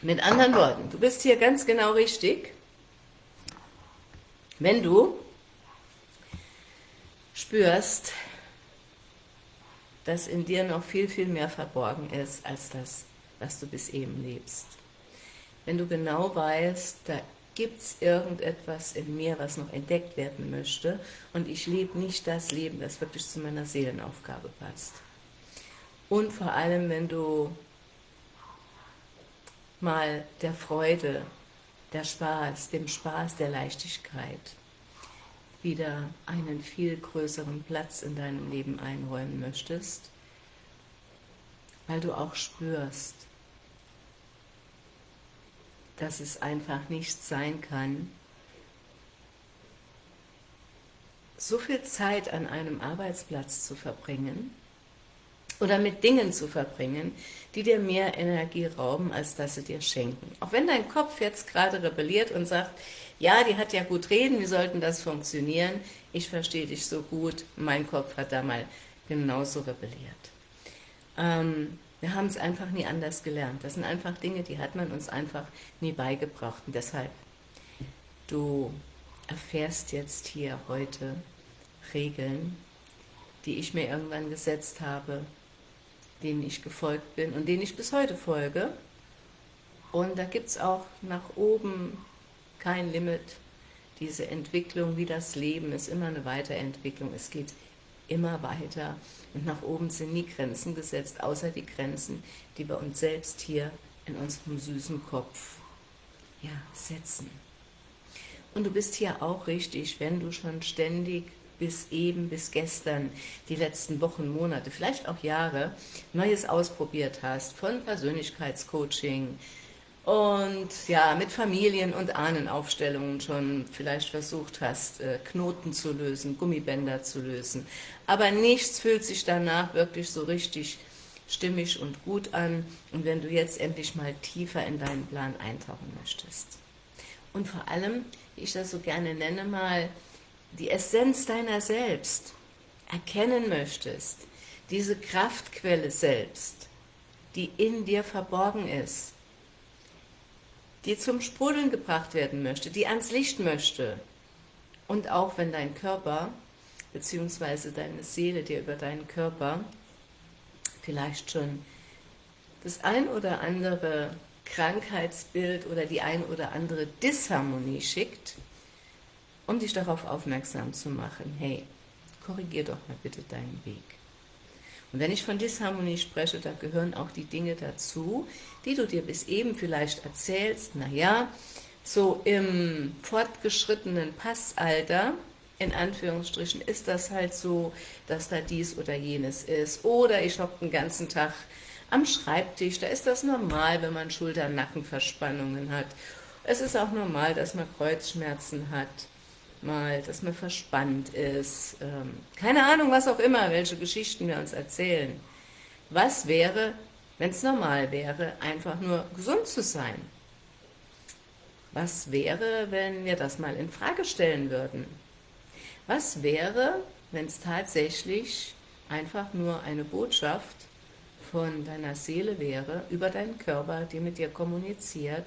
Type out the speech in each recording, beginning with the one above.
Mit anderen Worten, du bist hier ganz genau richtig, wenn du spürst, dass in dir noch viel, viel mehr verborgen ist, als das, was du bis eben lebst. Wenn du genau weißt, da gibt es irgendetwas in mir, was noch entdeckt werden möchte und ich lebe nicht das Leben, das wirklich zu meiner Seelenaufgabe passt. Und vor allem, wenn du mal der Freude, der Spaß, dem Spaß, der Leichtigkeit wieder einen viel größeren Platz in deinem Leben einräumen möchtest, weil du auch spürst, dass es einfach nicht sein kann, so viel Zeit an einem Arbeitsplatz zu verbringen oder mit Dingen zu verbringen, die dir mehr Energie rauben, als dass sie dir schenken. Auch wenn dein Kopf jetzt gerade rebelliert und sagt, ja, die hat ja gut reden, wie sollten das funktionieren? Ich verstehe dich so gut, mein Kopf hat da mal genauso rebelliert. Ähm, wir haben es einfach nie anders gelernt. Das sind einfach Dinge, die hat man uns einfach nie beigebracht. Und deshalb, du erfährst jetzt hier heute Regeln, die ich mir irgendwann gesetzt habe, denen ich gefolgt bin und denen ich bis heute folge. Und da gibt es auch nach oben kein Limit. Diese Entwicklung wie das Leben ist immer eine Weiterentwicklung. Es geht immer weiter und nach oben sind nie Grenzen gesetzt, außer die Grenzen, die wir uns selbst hier in unserem süßen Kopf ja, setzen. Und du bist hier auch richtig, wenn du schon ständig bis eben, bis gestern, die letzten Wochen, Monate, vielleicht auch Jahre, Neues ausprobiert hast, von Persönlichkeitscoaching, und ja, mit Familien- und Ahnenaufstellungen schon vielleicht versucht hast, äh, Knoten zu lösen, Gummibänder zu lösen. Aber nichts fühlt sich danach wirklich so richtig stimmig und gut an. Und wenn du jetzt endlich mal tiefer in deinen Plan eintauchen möchtest. Und vor allem, wie ich das so gerne nenne, mal die Essenz deiner selbst erkennen möchtest, diese Kraftquelle selbst, die in dir verborgen ist, die zum Sprudeln gebracht werden möchte, die ans Licht möchte. Und auch wenn dein Körper, beziehungsweise deine Seele dir über deinen Körper vielleicht schon das ein oder andere Krankheitsbild oder die ein oder andere Disharmonie schickt, um dich darauf aufmerksam zu machen, hey, korrigier doch mal bitte deinen Weg. Und wenn ich von Disharmonie spreche, da gehören auch die Dinge dazu, die du dir bis eben vielleicht erzählst, naja, so im fortgeschrittenen Passalter, in Anführungsstrichen, ist das halt so, dass da dies oder jenes ist. Oder ich hocke den ganzen Tag am Schreibtisch, da ist das normal, wenn man Schulter-Nackenverspannungen hat. Es ist auch normal, dass man Kreuzschmerzen hat mal, dass man verspannt ist, ähm, keine Ahnung, was auch immer, welche Geschichten wir uns erzählen. Was wäre, wenn es normal wäre, einfach nur gesund zu sein? Was wäre, wenn wir das mal in Frage stellen würden? Was wäre, wenn es tatsächlich einfach nur eine Botschaft von deiner Seele wäre, über deinen Körper, die mit dir kommuniziert,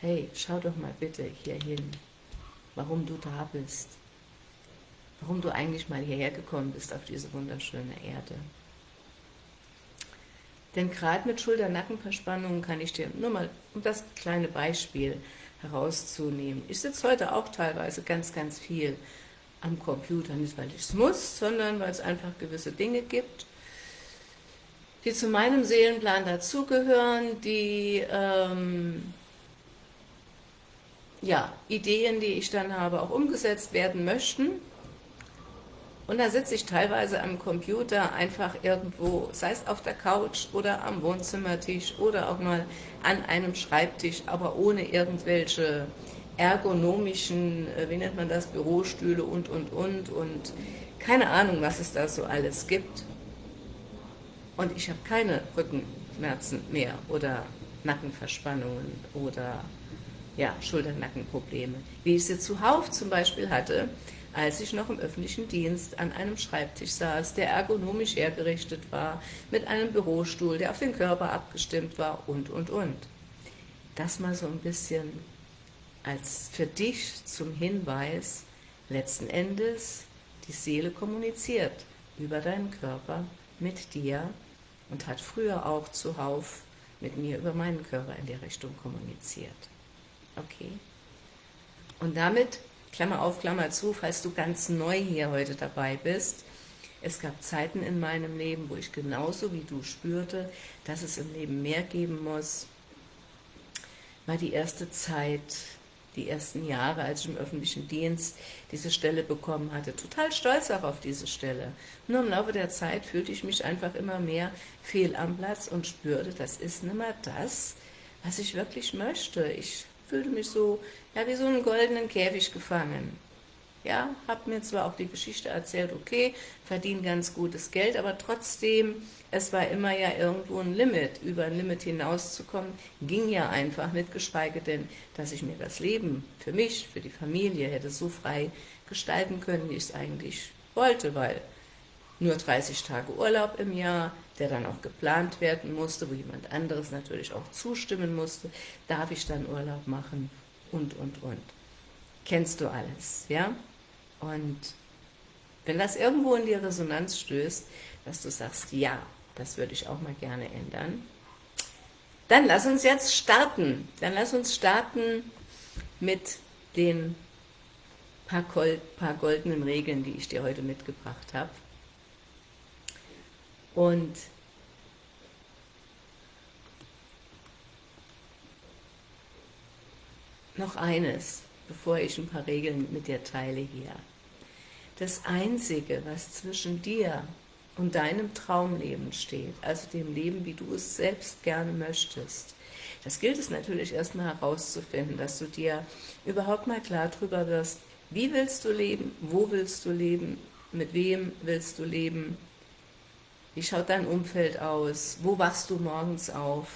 hey, schau doch mal bitte hier hin, warum du da bist, warum du eigentlich mal hierher gekommen bist auf diese wunderschöne Erde. Denn gerade mit Schulter-Nackenverspannungen kann ich dir nur mal, um das kleine Beispiel herauszunehmen, ich sitze heute auch teilweise ganz, ganz viel am Computer, nicht weil ich es muss, sondern weil es einfach gewisse Dinge gibt, die zu meinem Seelenplan dazugehören, die ähm, ja, Ideen, die ich dann habe, auch umgesetzt werden möchten. Und da sitze ich teilweise am Computer einfach irgendwo, sei es auf der Couch oder am Wohnzimmertisch oder auch mal an einem Schreibtisch, aber ohne irgendwelche ergonomischen, äh, wie nennt man das, Bürostühle und, und, und und keine Ahnung, was es da so alles gibt. Und ich habe keine Rückenschmerzen mehr oder Nackenverspannungen oder ja, Schulter-Nackenprobleme, wie ich sie zuhauf zum Beispiel hatte, als ich noch im öffentlichen Dienst an einem Schreibtisch saß, der ergonomisch hergerichtet war, mit einem Bürostuhl, der auf den Körper abgestimmt war und, und, und. das mal so ein bisschen als für dich zum Hinweis, letzten Endes, die Seele kommuniziert über deinen Körper mit dir und hat früher auch zuhauf mit mir über meinen Körper in der Richtung kommuniziert. Okay? Und damit, Klammer auf, Klammer zu, falls du ganz neu hier heute dabei bist, es gab Zeiten in meinem Leben, wo ich genauso wie du spürte, dass es im Leben mehr geben muss, war die erste Zeit, die ersten Jahre, als ich im öffentlichen Dienst diese Stelle bekommen hatte, total stolz auch auf diese Stelle. Nur im Laufe der Zeit fühlte ich mich einfach immer mehr fehl am Platz und spürte, das ist nicht mehr das, was ich wirklich möchte. Ich fühlte mich so, ja, wie so einen goldenen Käfig gefangen. Ja, habe mir zwar auch die Geschichte erzählt, okay, verdiene ganz gutes Geld, aber trotzdem, es war immer ja irgendwo ein Limit. Über ein Limit hinauszukommen, ging ja einfach nicht, geschweige denn, dass ich mir das Leben für mich, für die Familie hätte so frei gestalten können, wie ich es eigentlich wollte, weil nur 30 Tage Urlaub im Jahr, der dann auch geplant werden musste, wo jemand anderes natürlich auch zustimmen musste, darf ich dann Urlaub machen und, und, und. Kennst du alles, ja? Und wenn das irgendwo in die Resonanz stößt, dass du sagst, ja, das würde ich auch mal gerne ändern, dann lass uns jetzt starten. Dann lass uns starten mit den paar, paar goldenen Regeln, die ich dir heute mitgebracht habe. Und noch eines, bevor ich ein paar Regeln mit dir teile hier. Das Einzige, was zwischen dir und deinem Traumleben steht, also dem Leben, wie du es selbst gerne möchtest, das gilt es natürlich erstmal herauszufinden, dass du dir überhaupt mal klar darüber wirst, wie willst du leben, wo willst du leben, mit wem willst du leben, wie schaut dein Umfeld aus, wo wachst du morgens auf.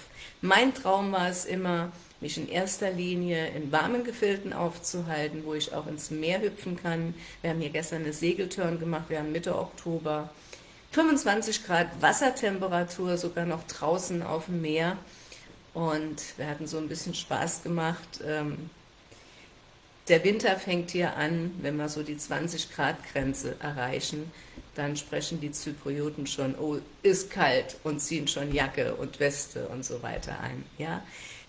Mein Traum war es immer, mich in erster Linie in warmen Gefilden aufzuhalten, wo ich auch ins Meer hüpfen kann. Wir haben hier gestern eine Segeltörn gemacht, wir haben Mitte Oktober. 25 Grad Wassertemperatur, sogar noch draußen auf dem Meer. Und wir hatten so ein bisschen Spaß gemacht. Ähm, der Winter fängt hier an, wenn wir so die 20 Grad Grenze erreichen, dann sprechen die Zyprioten schon, oh, ist kalt und ziehen schon Jacke und Weste und so weiter ein. Ja?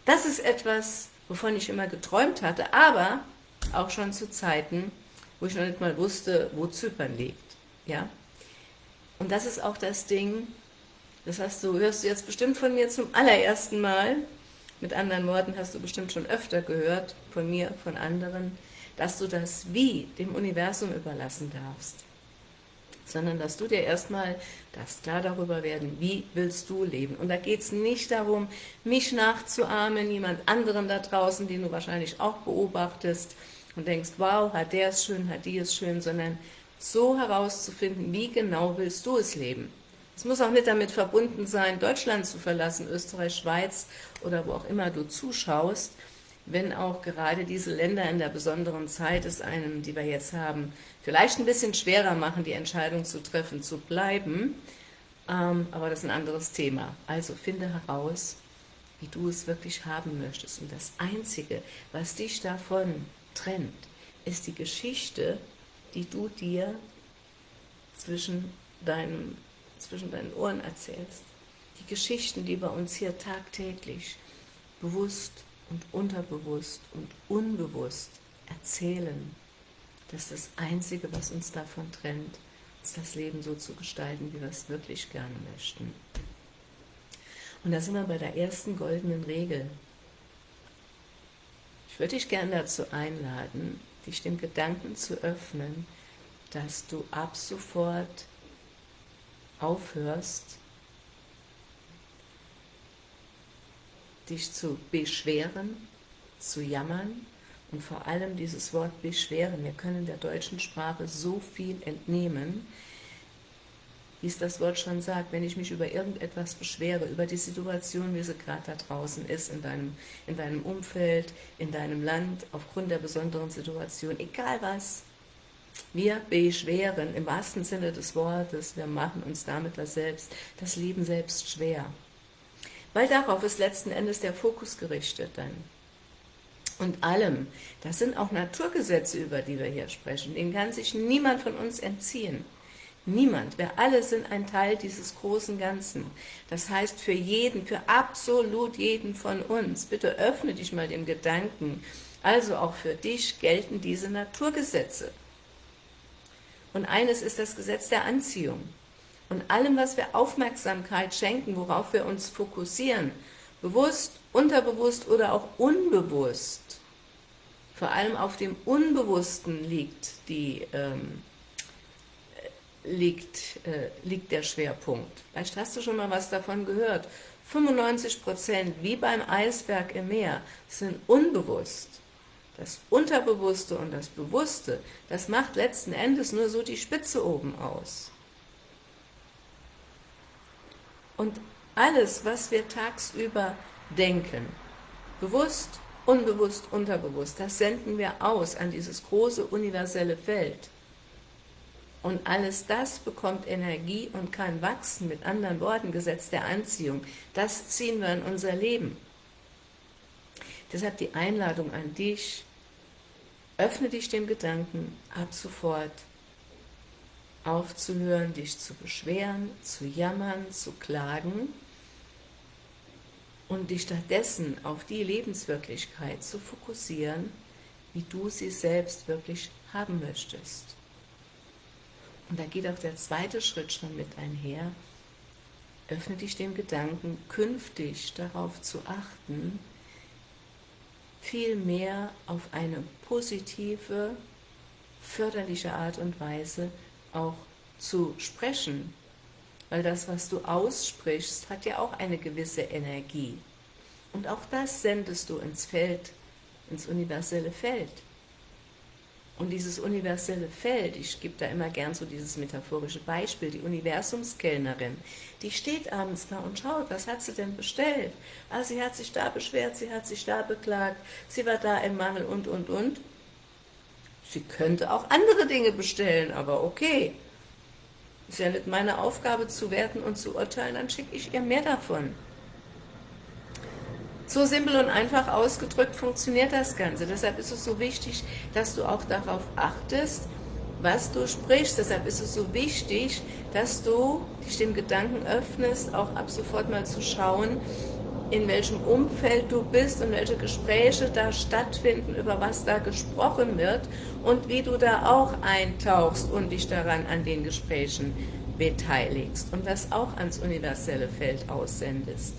Das ist etwas, wovon ich immer geträumt hatte, aber auch schon zu Zeiten, wo ich noch nicht mal wusste, wo Zypern liegt. Ja? Und das ist auch das Ding, das hast du, hörst du jetzt bestimmt von mir zum allerersten Mal, mit anderen Worten hast du bestimmt schon öfter gehört, von mir, von anderen, dass du das Wie dem Universum überlassen darfst sondern dass du dir erstmal das klar darüber werden, wie willst du leben. Und da geht es nicht darum, mich nachzuahmen, jemand anderen da draußen, den du wahrscheinlich auch beobachtest und denkst, wow, hat der es schön, hat die es schön, sondern so herauszufinden, wie genau willst du es leben. Es muss auch nicht damit verbunden sein, Deutschland zu verlassen, Österreich, Schweiz oder wo auch immer du zuschaust, wenn auch gerade diese Länder in der besonderen Zeit es einem, die wir jetzt haben, vielleicht ein bisschen schwerer machen, die Entscheidung zu treffen, zu bleiben, ähm, aber das ist ein anderes Thema. Also finde heraus, wie du es wirklich haben möchtest. Und das Einzige, was dich davon trennt, ist die Geschichte, die du dir zwischen, deinem, zwischen deinen Ohren erzählst. Die Geschichten, die wir uns hier tagtäglich bewusst und unterbewusst und unbewusst erzählen, das ist das Einzige, was uns davon trennt, uns das Leben so zu gestalten, wie wir es wirklich gerne möchten. Und da sind wir bei der ersten goldenen Regel. Ich würde dich gerne dazu einladen, dich dem Gedanken zu öffnen, dass du ab sofort aufhörst, dich zu beschweren, zu jammern und vor allem dieses Wort beschweren. Wir können der deutschen Sprache so viel entnehmen, wie es das Wort schon sagt, wenn ich mich über irgendetwas beschwere, über die Situation, wie sie gerade da draußen ist, in deinem, in deinem Umfeld, in deinem Land, aufgrund der besonderen Situation, egal was, wir beschweren im wahrsten Sinne des Wortes, wir machen uns damit das, selbst, das Leben selbst schwer. Weil darauf ist letzten Endes der Fokus gerichtet dann. Und allem, das sind auch Naturgesetze, über die wir hier sprechen, denen kann sich niemand von uns entziehen. Niemand. Wir alle sind ein Teil dieses großen Ganzen. Das heißt, für jeden, für absolut jeden von uns, bitte öffne dich mal dem Gedanken, also auch für dich gelten diese Naturgesetze. Und eines ist das Gesetz der Anziehung. Und allem, was wir Aufmerksamkeit schenken, worauf wir uns fokussieren, bewusst, unterbewusst oder auch unbewusst, vor allem auf dem Unbewussten liegt, die, ähm, liegt, äh, liegt der Schwerpunkt. Vielleicht hast du schon mal was davon gehört. 95% wie beim Eisberg im Meer sind unbewusst. Das Unterbewusste und das Bewusste, das macht letzten Endes nur so die Spitze oben aus. Und alles, was wir tagsüber denken, bewusst, unbewusst, unterbewusst, das senden wir aus an dieses große universelle Feld. Und alles das bekommt Energie und kann wachsen, mit anderen Worten, Gesetz der Anziehung. Das ziehen wir in unser Leben. Deshalb die Einladung an dich, öffne dich dem Gedanken, ab sofort aufzuhören, dich zu beschweren, zu jammern, zu klagen und dich stattdessen auf die Lebenswirklichkeit zu fokussieren, wie du sie selbst wirklich haben möchtest. Und da geht auch der zweite Schritt schon mit einher. Öffne dich dem Gedanken, künftig darauf zu achten, viel mehr auf eine positive, förderliche Art und Weise auch zu sprechen. Weil das, was du aussprichst, hat ja auch eine gewisse Energie. Und auch das sendest du ins Feld, ins universelle Feld. Und dieses universelle Feld, ich gebe da immer gern so dieses metaphorische Beispiel, die Universumskellnerin, die steht abends da und schaut, was hat sie denn bestellt? Ah, sie hat sich da beschwert, sie hat sich da beklagt, sie war da im Mangel und, und, und. Sie könnte auch andere Dinge bestellen, aber okay. Ist ja nicht meine Aufgabe zu werten und zu urteilen, dann schicke ich ihr mehr davon. So simpel und einfach ausgedrückt funktioniert das Ganze. Deshalb ist es so wichtig, dass du auch darauf achtest, was du sprichst. Deshalb ist es so wichtig, dass du dich dem Gedanken öffnest, auch ab sofort mal zu schauen, in welchem Umfeld du bist und welche Gespräche da stattfinden, über was da gesprochen wird und wie du da auch eintauchst und dich daran an den Gesprächen beteiligst und das auch ans universelle Feld aussendest.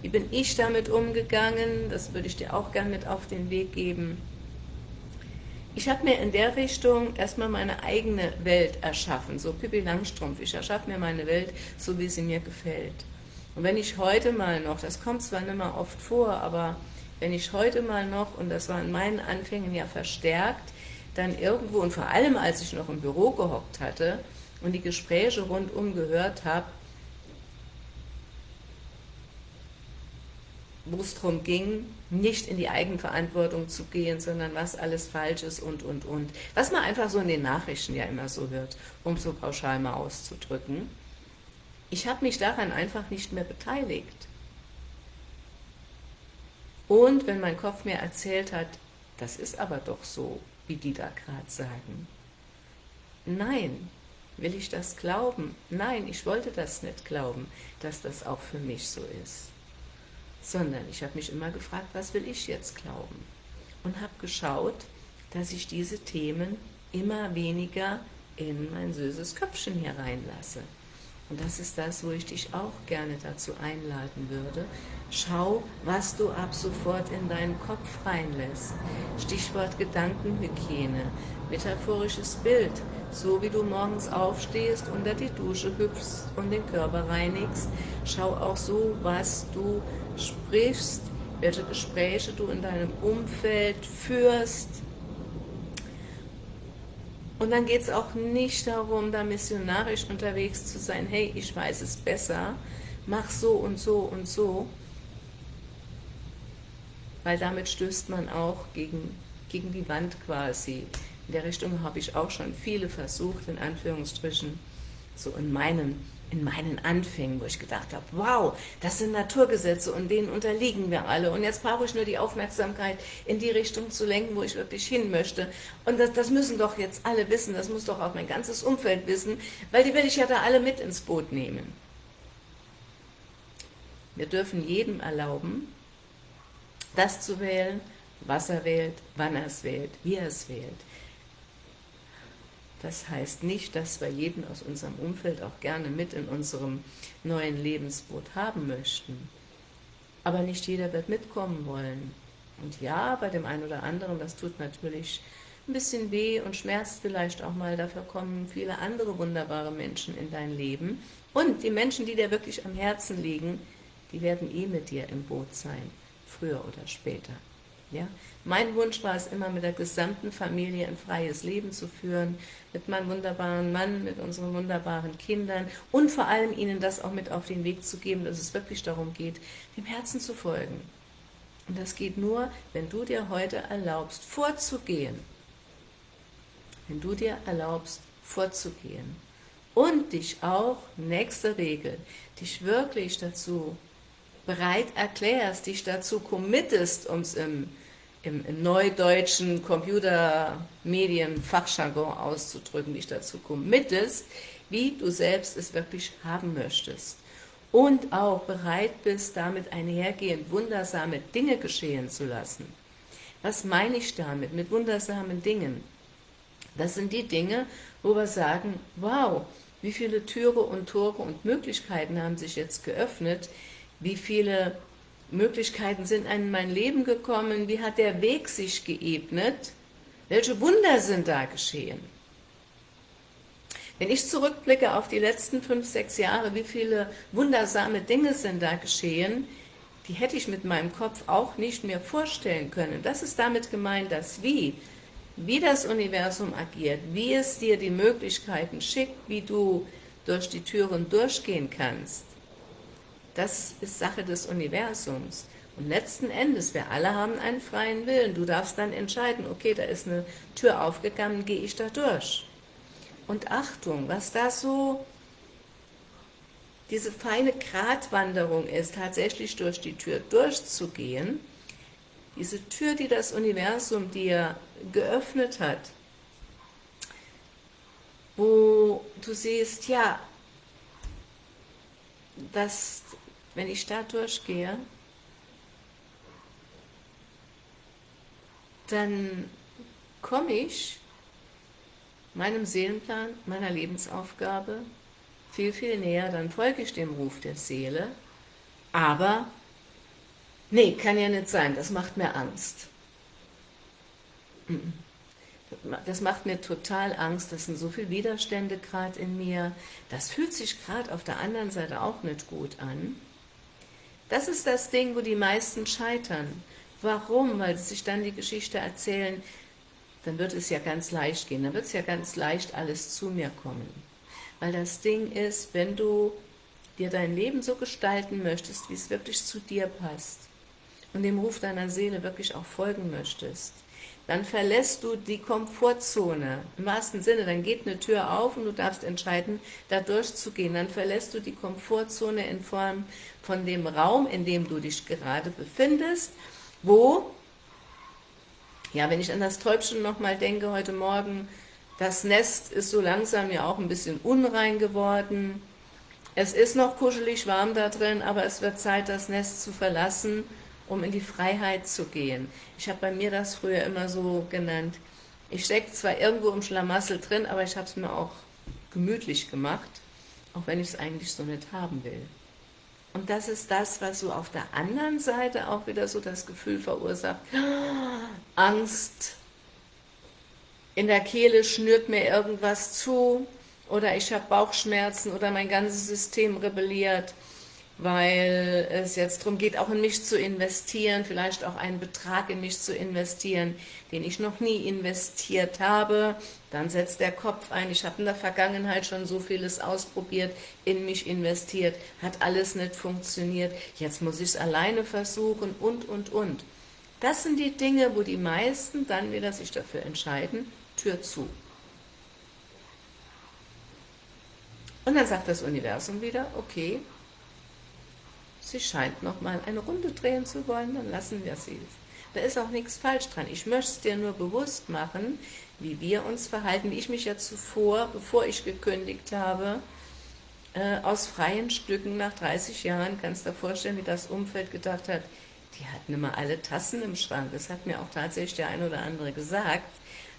Wie bin ich damit umgegangen? Das würde ich dir auch gerne mit auf den Weg geben. Ich habe mir in der Richtung erstmal meine eigene Welt erschaffen, so Pippi Langstrumpf. Ich erschaffe mir meine Welt, so wie sie mir gefällt. Und wenn ich heute mal noch, das kommt zwar nicht mehr oft vor, aber wenn ich heute mal noch, und das war in meinen Anfängen ja verstärkt, dann irgendwo, und vor allem als ich noch im Büro gehockt hatte und die Gespräche rundum gehört habe, wo es darum ging, nicht in die Eigenverantwortung zu gehen, sondern was alles falsch ist und, und, und. Was man einfach so in den Nachrichten ja immer so hört, um so pauschal mal auszudrücken. Ich habe mich daran einfach nicht mehr beteiligt. Und wenn mein Kopf mir erzählt hat, das ist aber doch so, wie die da gerade sagen. Nein, will ich das glauben? Nein, ich wollte das nicht glauben, dass das auch für mich so ist. Sondern ich habe mich immer gefragt, was will ich jetzt glauben? Und habe geschaut, dass ich diese Themen immer weniger in mein süßes Köpfchen hier reinlasse. Und das ist das, wo ich dich auch gerne dazu einladen würde. Schau, was du ab sofort in deinen Kopf reinlässt. Stichwort Gedankenhygiene, metaphorisches Bild, so wie du morgens aufstehst, unter die Dusche hüpfst und den Körper reinigst. Schau auch so, was du sprichst, welche Gespräche du in deinem Umfeld führst, und dann geht es auch nicht darum, da missionarisch unterwegs zu sein, hey, ich weiß es besser, mach so und so und so, weil damit stößt man auch gegen, gegen die Wand quasi. In der Richtung habe ich auch schon viele versucht, in Anführungsstrichen, so in meinen in meinen Anfängen, wo ich gedacht habe, wow, das sind Naturgesetze und denen unterliegen wir alle und jetzt brauche ich nur die Aufmerksamkeit in die Richtung zu lenken, wo ich wirklich hin möchte und das, das müssen doch jetzt alle wissen, das muss doch auch mein ganzes Umfeld wissen, weil die will ich ja da alle mit ins Boot nehmen. Wir dürfen jedem erlauben, das zu wählen, was er wählt, wann er es wählt, wie er es wählt. Das heißt nicht, dass wir jeden aus unserem Umfeld auch gerne mit in unserem neuen Lebensboot haben möchten. Aber nicht jeder wird mitkommen wollen. Und ja, bei dem einen oder anderen, das tut natürlich ein bisschen weh und schmerzt vielleicht auch mal, dafür kommen viele andere wunderbare Menschen in dein Leben. Und die Menschen, die dir wirklich am Herzen liegen, die werden eh mit dir im Boot sein, früher oder später. Ja? Mein Wunsch war es immer, mit der gesamten Familie ein freies Leben zu führen, mit meinem wunderbaren Mann, mit unseren wunderbaren Kindern und vor allem ihnen das auch mit auf den Weg zu geben, dass es wirklich darum geht, dem Herzen zu folgen. Und das geht nur, wenn du dir heute erlaubst, vorzugehen. Wenn du dir erlaubst, vorzugehen. Und dich auch, nächste Regel, dich wirklich dazu bereit erklärst, dich dazu committest, um es im, im, im neudeutschen Computermedien-Fachjargon auszudrücken, dich dazu committest, wie du selbst es wirklich haben möchtest. Und auch bereit bist, damit einhergehend wundersame Dinge geschehen zu lassen. Was meine ich damit, mit wundersamen Dingen? Das sind die Dinge, wo wir sagen, wow, wie viele Türe und Tore und Möglichkeiten haben sich jetzt geöffnet, wie viele Möglichkeiten sind in mein Leben gekommen, wie hat der Weg sich geebnet, welche Wunder sind da geschehen. Wenn ich zurückblicke auf die letzten fünf, sechs Jahre, wie viele wundersame Dinge sind da geschehen, die hätte ich mit meinem Kopf auch nicht mehr vorstellen können. Das ist damit gemeint, dass wie, wie das Universum agiert, wie es dir die Möglichkeiten schickt, wie du durch die Türen durchgehen kannst, das ist Sache des Universums. Und letzten Endes, wir alle haben einen freien Willen. Du darfst dann entscheiden, okay, da ist eine Tür aufgegangen, gehe ich da durch. Und Achtung, was da so diese feine Gratwanderung ist, tatsächlich durch die Tür durchzugehen, diese Tür, die das Universum dir geöffnet hat, wo du siehst, ja, dass wenn ich da durchgehe, dann komme ich meinem Seelenplan, meiner Lebensaufgabe viel, viel näher, dann folge ich dem Ruf der Seele, aber, nee, kann ja nicht sein, das macht mir Angst. Das macht mir total Angst, das sind so viele Widerstände gerade in mir, das fühlt sich gerade auf der anderen Seite auch nicht gut an. Das ist das Ding, wo die meisten scheitern. Warum? Weil sie sich dann die Geschichte erzählen, dann wird es ja ganz leicht gehen, dann wird es ja ganz leicht alles zu mir kommen. Weil das Ding ist, wenn du dir dein Leben so gestalten möchtest, wie es wirklich zu dir passt und dem Ruf deiner Seele wirklich auch folgen möchtest, dann verlässt du die Komfortzone. Im wahrsten Sinne, dann geht eine Tür auf und du darfst entscheiden, da durchzugehen. Dann verlässt du die Komfortzone in Form von dem Raum, in dem du dich gerade befindest, wo, ja, wenn ich an das Täubchen nochmal denke heute Morgen, das Nest ist so langsam ja auch ein bisschen unrein geworden. Es ist noch kuschelig warm da drin, aber es wird Zeit, das Nest zu verlassen um in die Freiheit zu gehen. Ich habe bei mir das früher immer so genannt. Ich stecke zwar irgendwo im Schlamassel drin, aber ich habe es mir auch gemütlich gemacht, auch wenn ich es eigentlich so nicht haben will. Und das ist das, was so auf der anderen Seite auch wieder so das Gefühl verursacht, Angst, in der Kehle schnürt mir irgendwas zu, oder ich habe Bauchschmerzen, oder mein ganzes System rebelliert, weil es jetzt darum geht, auch in mich zu investieren, vielleicht auch einen Betrag in mich zu investieren, den ich noch nie investiert habe. Dann setzt der Kopf ein, ich habe in der Vergangenheit schon so vieles ausprobiert, in mich investiert, hat alles nicht funktioniert, jetzt muss ich es alleine versuchen und, und, und. Das sind die Dinge, wo die meisten dann wieder sich dafür entscheiden, Tür zu. Und dann sagt das Universum wieder, okay, sie scheint nochmal eine Runde drehen zu wollen, dann lassen wir sie. Da ist auch nichts falsch dran. Ich möchte es dir nur bewusst machen, wie wir uns verhalten, wie ich mich ja zuvor, bevor ich gekündigt habe, äh, aus freien Stücken nach 30 Jahren, kannst du dir vorstellen, wie das Umfeld gedacht hat, die hatten immer alle Tassen im Schrank. Das hat mir auch tatsächlich der ein oder andere gesagt.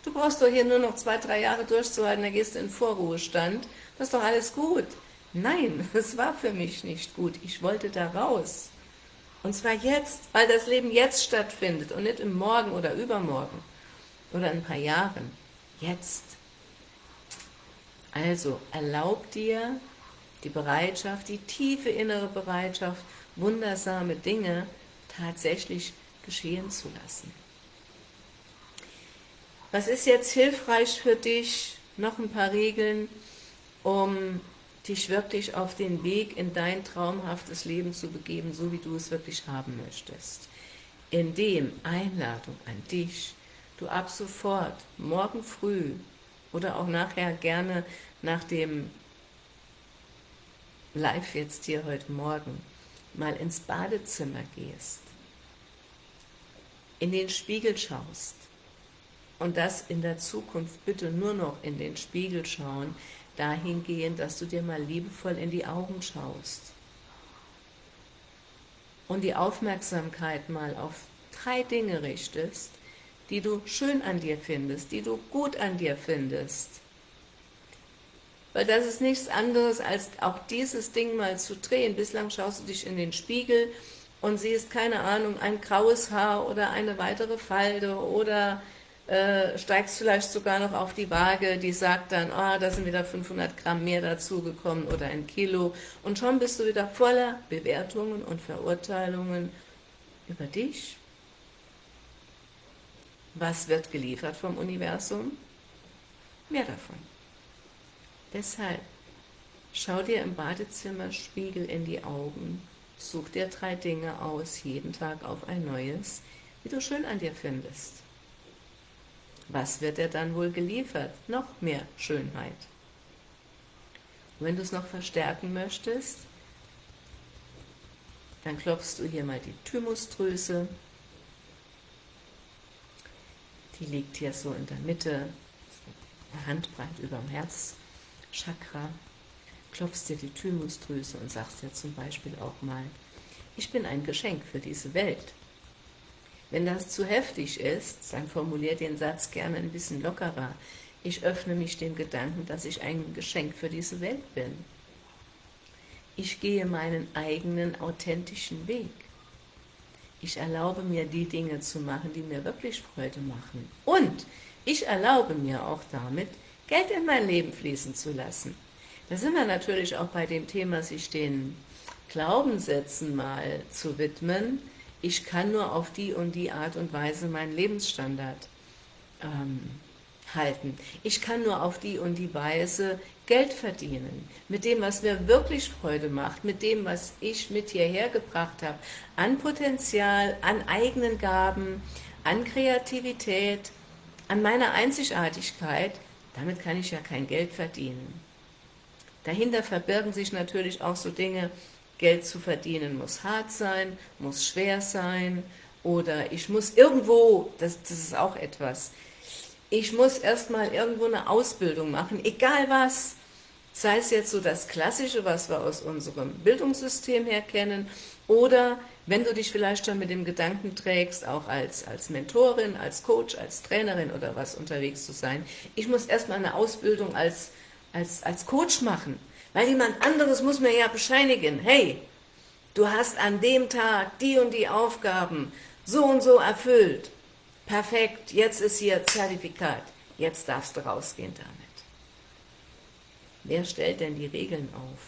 Du brauchst doch hier nur noch zwei, drei Jahre durchzuhalten, dann gehst du in Vorruhestand. Das ist doch alles gut. Nein, es war für mich nicht gut. Ich wollte da raus. Und zwar jetzt, weil das Leben jetzt stattfindet und nicht im Morgen oder übermorgen oder in ein paar Jahren. Jetzt. Also erlaub dir die Bereitschaft, die tiefe innere Bereitschaft, wundersame Dinge tatsächlich geschehen zu lassen. Was ist jetzt hilfreich für dich? Noch ein paar Regeln, um dich wirklich auf den Weg in dein traumhaftes Leben zu begeben, so wie du es wirklich haben möchtest. Indem Einladung an dich, du ab sofort, morgen früh oder auch nachher gerne nach dem Live jetzt hier heute Morgen, mal ins Badezimmer gehst, in den Spiegel schaust und das in der Zukunft bitte nur noch in den Spiegel schauen, dahingehend, dass du dir mal liebevoll in die Augen schaust und die Aufmerksamkeit mal auf drei Dinge richtest, die du schön an dir findest, die du gut an dir findest. Weil das ist nichts anderes, als auch dieses Ding mal zu drehen. Bislang schaust du dich in den Spiegel und siehst, keine Ahnung, ein graues Haar oder eine weitere Falte oder äh, steigst vielleicht sogar noch auf die Waage, die sagt dann, oh, da sind wieder 500 Gramm mehr dazugekommen oder ein Kilo und schon bist du wieder voller Bewertungen und Verurteilungen über dich. Was wird geliefert vom Universum? Mehr davon. Deshalb, schau dir im Badezimmerspiegel in die Augen, such dir drei Dinge aus, jeden Tag auf ein neues, die du schön an dir findest. Was wird er dann wohl geliefert? Noch mehr Schönheit. Und wenn du es noch verstärken möchtest, dann klopfst du hier mal die Thymusdrüse. Die liegt hier so in der Mitte, eine Handbreit über dem Herzchakra. Klopfst dir die Thymusdrüse und sagst dir zum Beispiel auch mal, ich bin ein Geschenk für diese Welt. Wenn das zu heftig ist, dann formulier den Satz gerne ein bisschen lockerer. Ich öffne mich dem Gedanken, dass ich ein Geschenk für diese Welt bin. Ich gehe meinen eigenen authentischen Weg. Ich erlaube mir, die Dinge zu machen, die mir wirklich Freude machen. Und ich erlaube mir auch damit, Geld in mein Leben fließen zu lassen. Da sind wir natürlich auch bei dem Thema, sich den Glaubenssätzen mal zu widmen, ich kann nur auf die und die Art und Weise meinen Lebensstandard ähm, halten. Ich kann nur auf die und die Weise Geld verdienen, mit dem, was mir wirklich Freude macht, mit dem, was ich mit hierher gebracht habe, an Potenzial, an eigenen Gaben, an Kreativität, an meiner Einzigartigkeit, damit kann ich ja kein Geld verdienen. Dahinter verbirgen sich natürlich auch so Dinge Geld zu verdienen muss hart sein, muss schwer sein oder ich muss irgendwo, das, das ist auch etwas, ich muss erstmal irgendwo eine Ausbildung machen, egal was, sei es jetzt so das Klassische, was wir aus unserem Bildungssystem her kennen, oder wenn du dich vielleicht schon mit dem Gedanken trägst, auch als, als Mentorin, als Coach, als Trainerin oder was unterwegs zu sein, ich muss erstmal eine Ausbildung als, als, als Coach machen, weil jemand anderes muss mir ja bescheinigen, hey, du hast an dem Tag die und die Aufgaben so und so erfüllt. Perfekt, jetzt ist hier Zertifikat, jetzt darfst du rausgehen damit. Wer stellt denn die Regeln auf?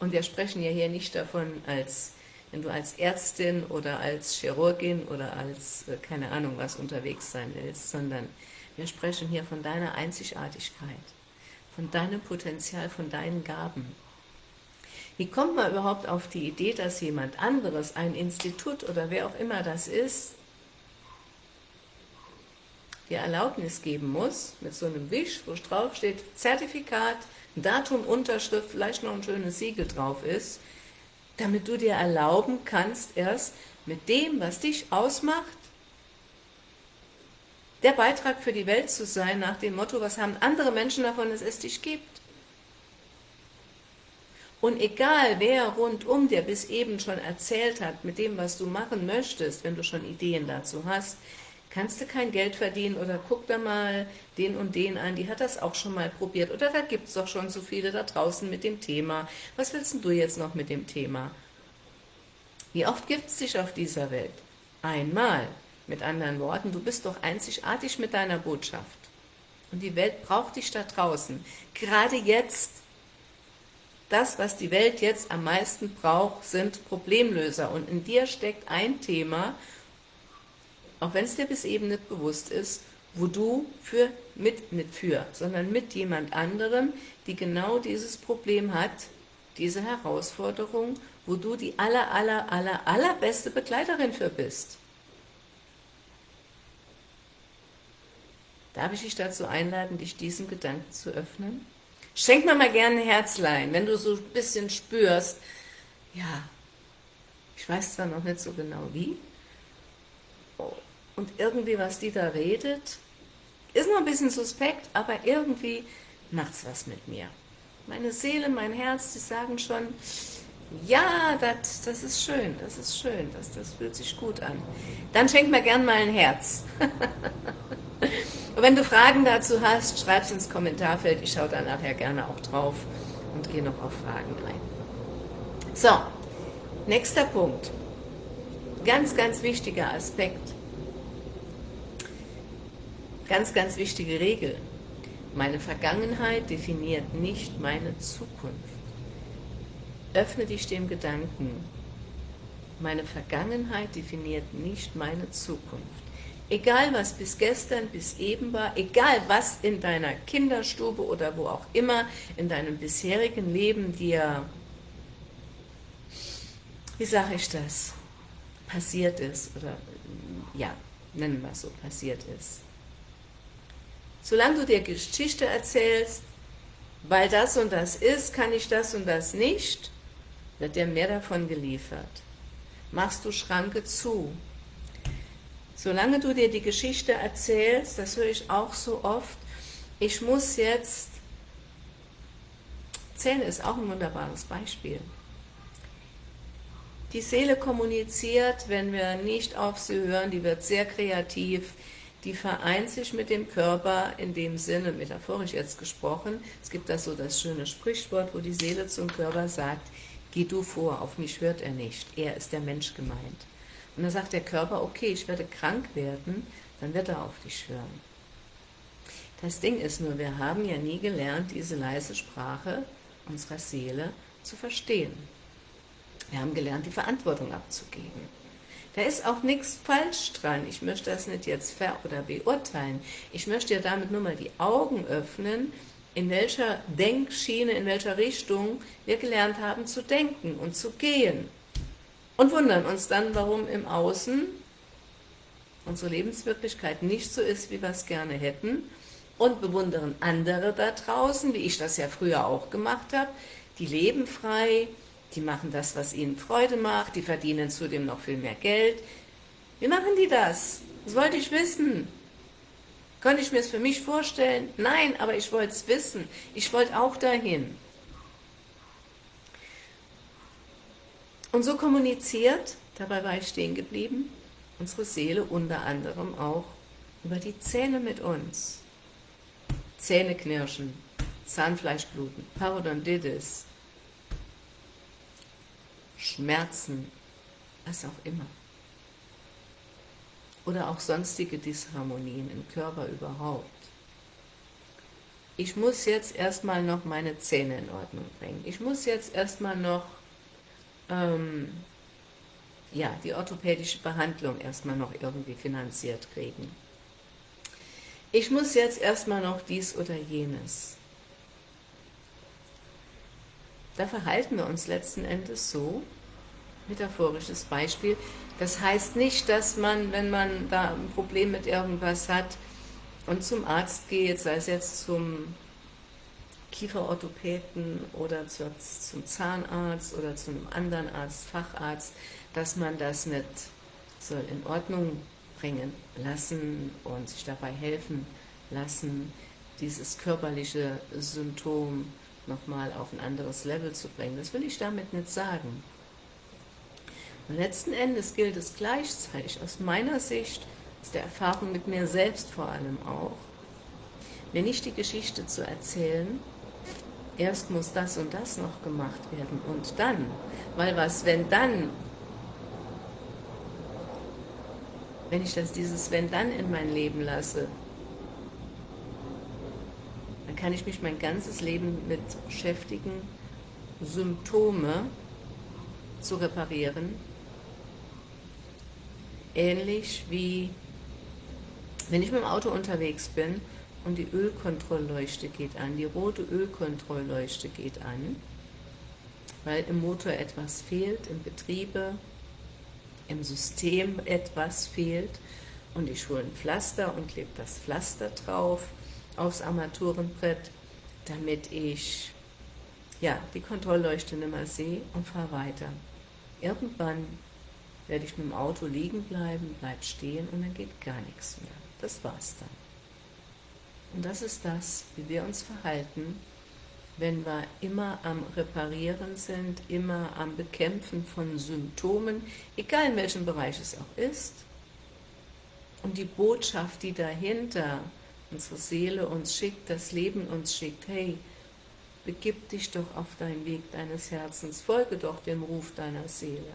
Und wir sprechen ja hier nicht davon, als wenn du als Ärztin oder als Chirurgin oder als, äh, keine Ahnung was, unterwegs sein willst, sondern wir sprechen hier von deiner Einzigartigkeit von deinem Potenzial, von deinen Gaben. Wie kommt man überhaupt auf die Idee, dass jemand anderes, ein Institut oder wer auch immer das ist, dir Erlaubnis geben muss, mit so einem Wisch, wo drauf steht, Zertifikat, Datum, Unterschrift, vielleicht noch ein schönes Siegel drauf ist, damit du dir erlauben kannst, erst mit dem, was dich ausmacht, der Beitrag für die Welt zu sein, nach dem Motto, was haben andere Menschen davon, dass es dich gibt. Und egal, wer rundum dir bis eben schon erzählt hat, mit dem, was du machen möchtest, wenn du schon Ideen dazu hast, kannst du kein Geld verdienen oder guck da mal den und den an, die hat das auch schon mal probiert oder da gibt es doch schon so viele da draußen mit dem Thema. Was willst du jetzt noch mit dem Thema? Wie oft gibt es dich auf dieser Welt? Einmal. Mit anderen Worten, du bist doch einzigartig mit deiner Botschaft. Und die Welt braucht dich da draußen. Gerade jetzt das, was die Welt jetzt am meisten braucht, sind Problemlöser. Und in dir steckt ein Thema, auch wenn es dir bis eben nicht bewusst ist, wo du für, mit, nicht für, sondern mit jemand anderem, die genau dieses Problem hat, diese Herausforderung, wo du die aller, aller, aller, allerbeste Begleiterin für bist. Darf ich dich dazu einladen, dich diesem Gedanken zu öffnen? Schenk mir mal gerne ein Herzlein, wenn du so ein bisschen spürst, ja, ich weiß zwar noch nicht so genau wie, und irgendwie, was die da redet, ist noch ein bisschen suspekt, aber irgendwie macht es was mit mir. Meine Seele, mein Herz, die sagen schon, ja, das, das ist schön, das ist schön, das, das fühlt sich gut an. Dann schenk mir gern mal ein Herz. Und wenn du Fragen dazu hast, schreib es ins Kommentarfeld. Ich schaue da nachher gerne auch drauf und gehe noch auf Fragen ein. So, nächster Punkt. Ganz, ganz wichtiger Aspekt. Ganz, ganz wichtige Regel. Meine Vergangenheit definiert nicht meine Zukunft. Öffne dich dem Gedanken. Meine Vergangenheit definiert nicht meine Zukunft. Egal was bis gestern, bis eben war, egal was in deiner Kinderstube oder wo auch immer in deinem bisherigen Leben dir, wie sage ich das, passiert ist oder ja, nennen wir es so, passiert ist. Solange du dir Geschichte erzählst, weil das und das ist, kann ich das und das nicht, wird dir mehr davon geliefert. Machst du Schranke zu, Solange du dir die Geschichte erzählst, das höre ich auch so oft, ich muss jetzt, Zähne ist auch ein wunderbares Beispiel. Die Seele kommuniziert, wenn wir nicht auf sie hören, die wird sehr kreativ, die vereint sich mit dem Körper in dem Sinne, metaphorisch jetzt gesprochen, es gibt da so das schöne Sprichwort, wo die Seele zum Körper sagt, geh du vor, auf mich hört er nicht, er ist der Mensch gemeint. Und dann sagt der Körper, okay, ich werde krank werden, dann wird er auf dich hören. Das Ding ist nur, wir haben ja nie gelernt, diese leise Sprache unserer Seele zu verstehen. Wir haben gelernt, die Verantwortung abzugeben. Da ist auch nichts falsch dran. Ich möchte das nicht jetzt ver- oder beurteilen. Ich möchte ja damit nur mal die Augen öffnen, in welcher Denkschiene, in welcher Richtung wir gelernt haben zu denken und zu gehen und wundern uns dann, warum im Außen unsere Lebenswirklichkeit nicht so ist, wie wir es gerne hätten und bewundern andere da draußen, wie ich das ja früher auch gemacht habe, die leben frei, die machen das, was ihnen Freude macht, die verdienen zudem noch viel mehr Geld. Wie machen die das? Das wollte ich wissen. Könnte ich mir es für mich vorstellen? Nein, aber ich wollte es wissen. Ich wollte auch dahin. Und so kommuniziert, dabei war ich stehen geblieben, unsere Seele unter anderem auch über die Zähne mit uns. Zähne knirschen, Zahnfleischbluten, Parodontitis, Schmerzen, was auch immer. Oder auch sonstige Disharmonien im Körper überhaupt. Ich muss jetzt erstmal noch meine Zähne in Ordnung bringen. Ich muss jetzt erstmal noch ähm, ja, die orthopädische Behandlung erstmal noch irgendwie finanziert kriegen. Ich muss jetzt erstmal noch dies oder jenes. Da verhalten wir uns letzten Endes so, metaphorisches Beispiel, das heißt nicht, dass man, wenn man da ein Problem mit irgendwas hat und zum Arzt geht, sei es jetzt zum Kieferorthopäden oder zur, zum Zahnarzt oder zu einem anderen Arzt, Facharzt, dass man das nicht soll in Ordnung bringen lassen und sich dabei helfen lassen, dieses körperliche Symptom nochmal auf ein anderes Level zu bringen. Das will ich damit nicht sagen. Und letzten Endes gilt es gleichzeitig, aus meiner Sicht, aus der Erfahrung mit mir selbst vor allem auch, mir nicht die Geschichte zu erzählen, erst muss das und das noch gemacht werden. Und dann, weil was, wenn dann, wenn ich das dieses wenn dann in mein Leben lasse, dann kann ich mich mein ganzes Leben mit beschäftigen, Symptome zu reparieren, ähnlich wie wenn ich mit dem Auto unterwegs bin und die Ölkontrollleuchte geht an, die rote Ölkontrollleuchte geht an, weil im Motor etwas fehlt, im Betriebe, im System etwas fehlt und ich hole ein Pflaster und klebe das Pflaster drauf aufs Armaturenbrett, damit ich ja, die Kontrollleuchte nicht mehr sehe und fahre weiter. Irgendwann werde ich mit dem Auto liegen bleiben, bleib stehen und dann geht gar nichts mehr. Das war's dann. Und das ist das, wie wir uns verhalten, wenn wir immer am Reparieren sind, immer am Bekämpfen von Symptomen, egal in welchem Bereich es auch ist. Und die Botschaft, die dahinter unsere Seele uns schickt, das Leben uns schickt, hey, begib dich doch auf deinen Weg deines Herzens, folge doch dem Ruf deiner Seele.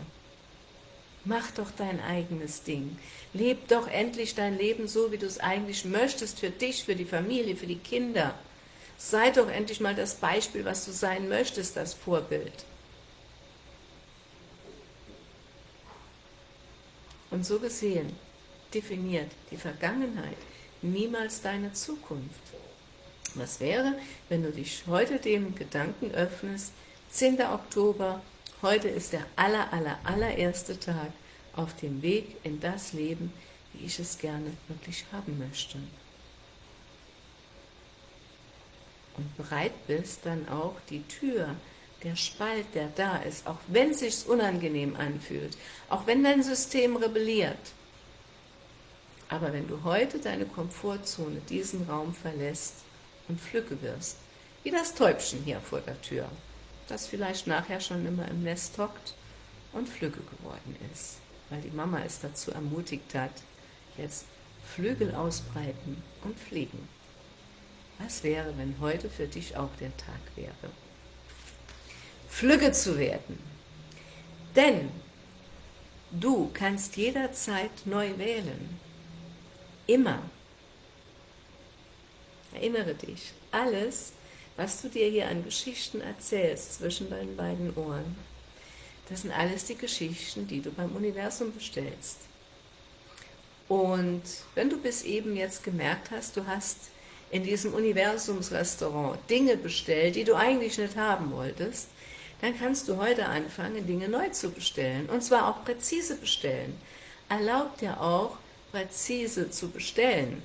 Mach doch dein eigenes Ding. Leb doch endlich dein Leben so, wie du es eigentlich möchtest, für dich, für die Familie, für die Kinder. Sei doch endlich mal das Beispiel, was du sein möchtest, das Vorbild. Und so gesehen definiert die Vergangenheit niemals deine Zukunft. Was wäre, wenn du dich heute dem Gedanken öffnest, 10. Oktober, heute ist der aller, aller, allererste Tag auf dem Weg in das Leben, wie ich es gerne wirklich haben möchte. Und bereit bist, dann auch die Tür, der Spalt, der da ist, auch wenn es sich unangenehm anfühlt, auch wenn dein System rebelliert, aber wenn du heute deine Komfortzone, diesen Raum verlässt und Flücke wirst, wie das Täubchen hier vor der Tür, das vielleicht nachher schon immer im Nest hockt und Flügge geworden ist, weil die Mama es dazu ermutigt hat, jetzt Flügel ausbreiten und fliegen. Was wäre, wenn heute für dich auch der Tag wäre? Flügge zu werden. Denn du kannst jederzeit neu wählen. Immer. Erinnere dich, alles, was du dir hier an Geschichten erzählst zwischen deinen beiden Ohren, das sind alles die Geschichten, die du beim Universum bestellst. Und wenn du bis eben jetzt gemerkt hast, du hast in diesem Universumsrestaurant Dinge bestellt, die du eigentlich nicht haben wolltest, dann kannst du heute anfangen, Dinge neu zu bestellen. Und zwar auch präzise bestellen. Erlaubt dir auch, präzise zu bestellen.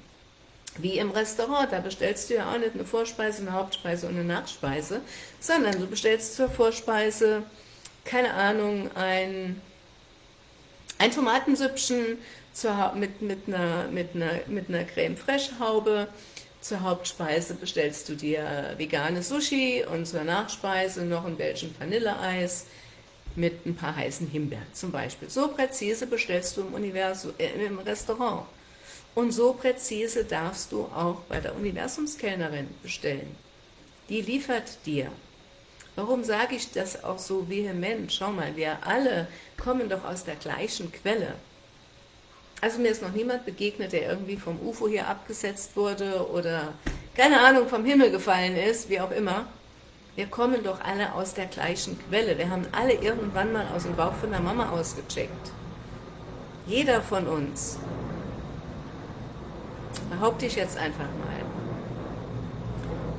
Wie im Restaurant, da bestellst du ja auch nicht eine Vorspeise, eine Hauptspeise und eine Nachspeise, sondern du bestellst zur Vorspeise, keine Ahnung, ein, ein Tomatensüppchen zur, mit, mit, einer, mit, einer, mit einer Creme Fraiche Haube, zur Hauptspeise bestellst du dir vegane Sushi und zur Nachspeise noch ein Belgian Vanilleeis, mit ein paar heißen Himbeeren zum Beispiel. So präzise bestellst du im, Universum, äh, im Restaurant. Und so präzise darfst du auch bei der Universumskellnerin bestellen. Die liefert dir. Warum sage ich das auch so vehement? Schau mal, wir alle kommen doch aus der gleichen Quelle. Also mir ist noch niemand begegnet, der irgendwie vom UFO hier abgesetzt wurde oder, keine Ahnung, vom Himmel gefallen ist, wie auch immer. Wir kommen doch alle aus der gleichen Quelle. Wir haben alle irgendwann mal aus dem Bauch von der Mama ausgecheckt. Jeder von uns. Behaupte ich jetzt einfach mal.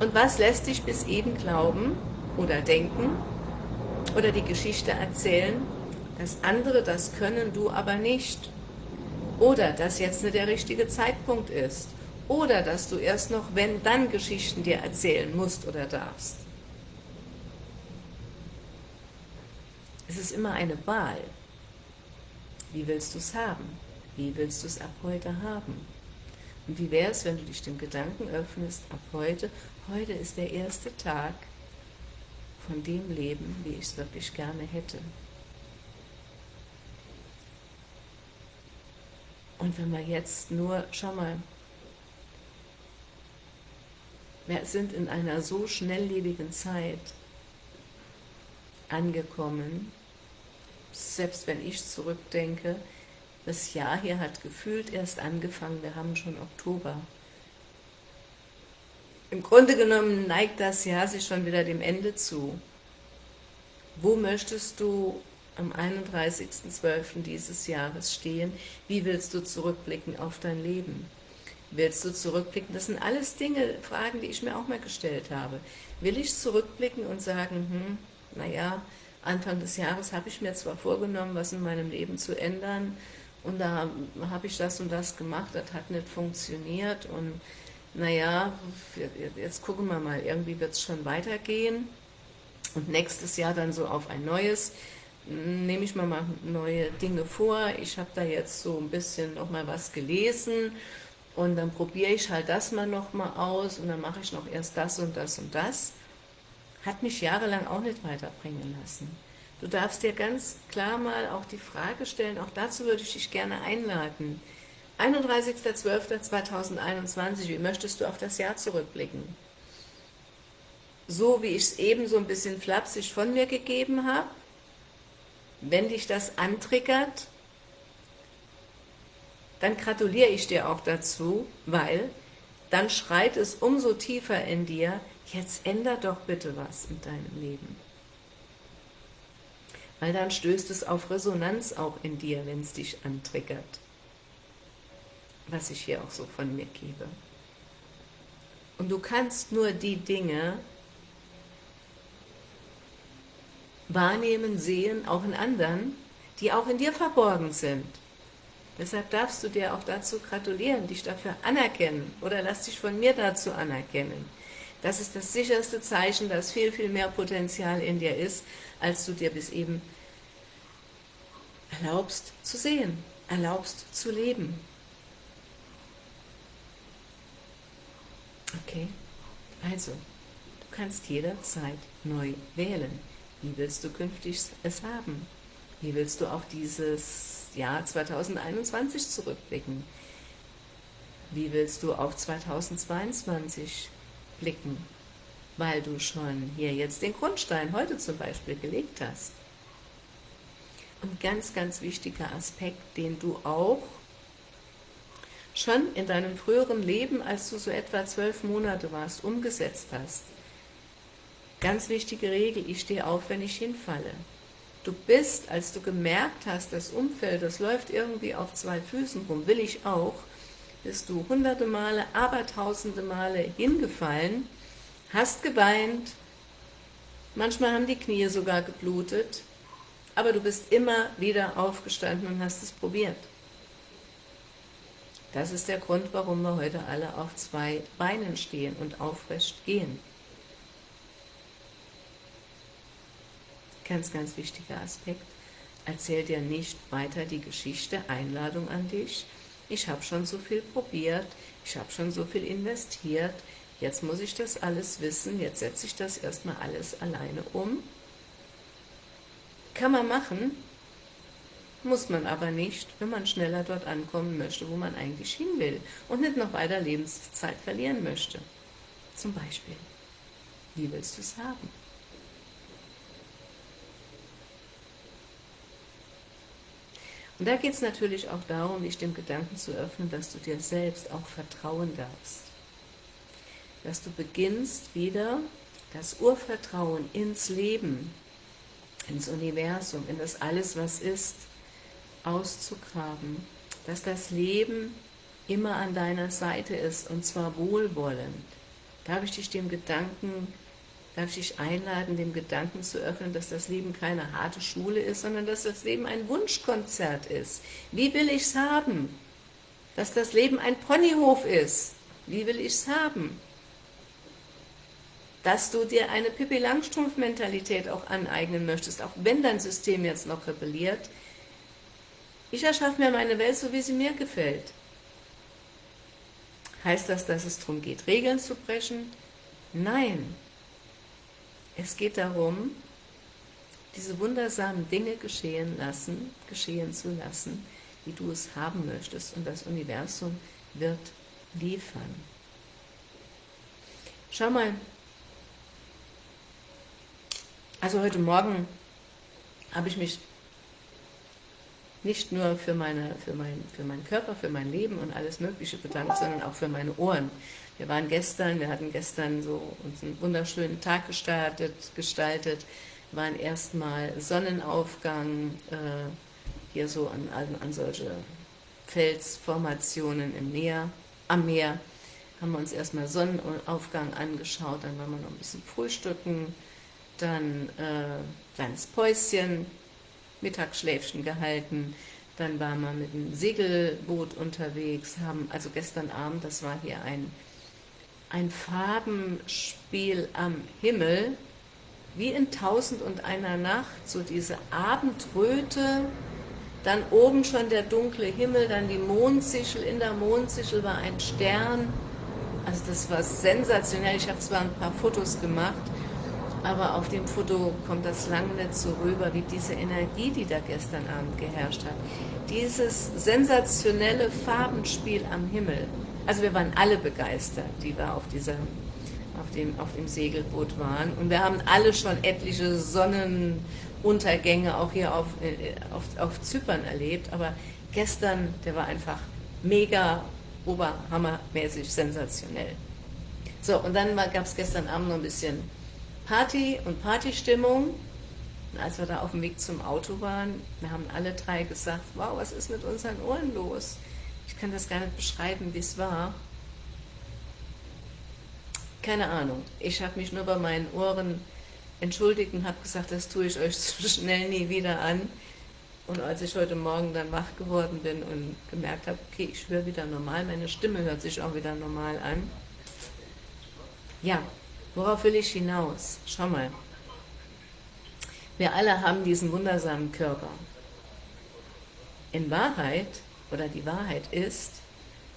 Und was lässt dich bis eben glauben oder denken oder die Geschichte erzählen, dass andere das können, du aber nicht? Oder dass jetzt nicht der richtige Zeitpunkt ist? oder dass du erst noch, wenn, dann Geschichten dir erzählen musst oder darfst. Es ist immer eine Wahl. Wie willst du es haben? Wie willst du es ab heute haben? Und wie wäre es, wenn du dich dem Gedanken öffnest, ab heute, heute ist der erste Tag von dem Leben, wie ich es wirklich gerne hätte. Und wenn wir jetzt nur, schau mal, wir sind in einer so schnelllebigen Zeit angekommen, selbst wenn ich zurückdenke, das Jahr hier hat gefühlt erst angefangen, wir haben schon Oktober. Im Grunde genommen neigt das Jahr sich schon wieder dem Ende zu. Wo möchtest du am 31.12. dieses Jahres stehen? Wie willst du zurückblicken auf dein Leben? Willst du zurückblicken? Das sind alles Dinge, Fragen, die ich mir auch mal gestellt habe. Will ich zurückblicken und sagen, hm, naja, Anfang des Jahres habe ich mir zwar vorgenommen, was in meinem Leben zu ändern, und da habe ich das und das gemacht, das hat nicht funktioniert. Und naja, jetzt gucken wir mal, irgendwie wird es schon weitergehen. Und nächstes Jahr dann so auf ein neues, nehme ich mal, mal neue Dinge vor, ich habe da jetzt so ein bisschen noch mal was gelesen. Und dann probiere ich halt das mal noch mal aus und dann mache ich noch erst das und das und das, hat mich jahrelang auch nicht weiterbringen lassen. Du darfst dir ganz klar mal auch die Frage stellen, auch dazu würde ich dich gerne einladen. 31.12.2021, wie möchtest du auf das Jahr zurückblicken? So wie ich es eben so ein bisschen flapsig von mir gegeben habe, wenn dich das antriggert, dann gratuliere ich dir auch dazu, weil dann schreit es umso tiefer in dir, jetzt änder doch bitte was in deinem Leben weil dann stößt es auf Resonanz auch in dir, wenn es dich antriggert, was ich hier auch so von mir gebe. Und du kannst nur die Dinge wahrnehmen, sehen, auch in anderen, die auch in dir verborgen sind. Deshalb darfst du dir auch dazu gratulieren, dich dafür anerkennen oder lass dich von mir dazu anerkennen. Das ist das sicherste Zeichen, dass viel, viel mehr Potenzial in dir ist, als du dir bis eben erlaubst zu sehen, erlaubst zu leben. Okay, also, du kannst jederzeit neu wählen. Wie willst du künftig es haben? Wie willst du auf dieses Jahr 2021 zurückblicken? Wie willst du auf 2022 blicken? Weil du schon hier jetzt den Grundstein heute zum Beispiel gelegt hast ein ganz, ganz wichtiger Aspekt, den du auch schon in deinem früheren Leben, als du so etwa zwölf Monate warst, umgesetzt hast. Ganz wichtige Regel, ich stehe auf, wenn ich hinfalle. Du bist, als du gemerkt hast, das Umfeld, das läuft irgendwie auf zwei Füßen rum, will ich auch, bist du hunderte Male, aber tausende Male hingefallen, hast geweint, manchmal haben die Knie sogar geblutet, aber du bist immer wieder aufgestanden und hast es probiert. Das ist der Grund, warum wir heute alle auf zwei Beinen stehen und aufrecht gehen. Ganz, ganz wichtiger Aspekt. Erzähl dir nicht weiter die Geschichte, Einladung an dich. Ich habe schon so viel probiert, ich habe schon so viel investiert, jetzt muss ich das alles wissen, jetzt setze ich das erstmal alles alleine um kann man machen, muss man aber nicht, wenn man schneller dort ankommen möchte, wo man eigentlich hin will und nicht noch weiter Lebenszeit verlieren möchte. Zum Beispiel, wie willst du es haben? Und da geht es natürlich auch darum, dich dem Gedanken zu öffnen, dass du dir selbst auch vertrauen darfst. Dass du beginnst wieder das Urvertrauen ins Leben ins Universum, in das Alles, was ist, auszugraben, dass das Leben immer an deiner Seite ist und zwar wohlwollend. Darf ich dich dem Gedanken, darf ich dich einladen, dem Gedanken zu öffnen, dass das Leben keine harte Schule ist, sondern dass das Leben ein Wunschkonzert ist. Wie will ich es haben? Dass das Leben ein Ponyhof ist. Wie will ich es haben? Dass du dir eine Pippi Langstrumpf-Mentalität auch aneignen möchtest, auch wenn dein System jetzt noch rebelliert. Ich erschaffe mir meine Welt so, wie sie mir gefällt. Heißt das, dass es darum geht, Regeln zu brechen? Nein. Es geht darum, diese wundersamen Dinge geschehen lassen, geschehen zu lassen, wie du es haben möchtest und das Universum wird liefern. Schau mal, also heute Morgen habe ich mich nicht nur für, meine, für, mein, für meinen Körper, für mein Leben und alles Mögliche bedankt, sondern auch für meine Ohren. Wir waren gestern, wir hatten gestern so uns einen wunderschönen Tag gestartet, gestaltet, waren erstmal Sonnenaufgang, äh, hier so an, an, an solche Felsformationen im Meer, am Meer, haben wir uns erstmal Sonnenaufgang angeschaut, dann waren wir noch ein bisschen frühstücken, dann äh, kleines Päuschen, Mittagsschläfchen gehalten, dann waren wir mit dem Segelboot unterwegs, haben, also gestern Abend, das war hier ein, ein Farbenspiel am Himmel, wie in Tausend und einer Nacht, so diese Abendröte, dann oben schon der dunkle Himmel, dann die Mondsichel, in der Mondsichel war ein Stern, also das war sensationell, ich habe zwar ein paar Fotos gemacht, aber auf dem Foto kommt das lang nicht so rüber, wie diese Energie, die da gestern Abend geherrscht hat. Dieses sensationelle Farbenspiel am Himmel. Also wir waren alle begeistert, die da auf, dieser, auf, dem, auf dem Segelboot waren. Und wir haben alle schon etliche Sonnenuntergänge auch hier auf, äh, auf, auf Zypern erlebt. Aber gestern, der war einfach mega, oberhammermäßig sensationell. So, und dann gab es gestern Abend noch ein bisschen Party und Partystimmung. Und als wir da auf dem Weg zum Auto waren, wir haben alle drei gesagt, wow, was ist mit unseren Ohren los? Ich kann das gar nicht beschreiben, wie es war. Keine Ahnung. Ich habe mich nur bei meinen Ohren entschuldigt und habe gesagt, das tue ich euch so schnell nie wieder an. Und als ich heute Morgen dann wach geworden bin und gemerkt habe, okay, ich höre wieder normal, meine Stimme hört sich auch wieder normal an. Ja, Worauf will ich hinaus? Schau mal. Wir alle haben diesen wundersamen Körper. In Wahrheit, oder die Wahrheit ist,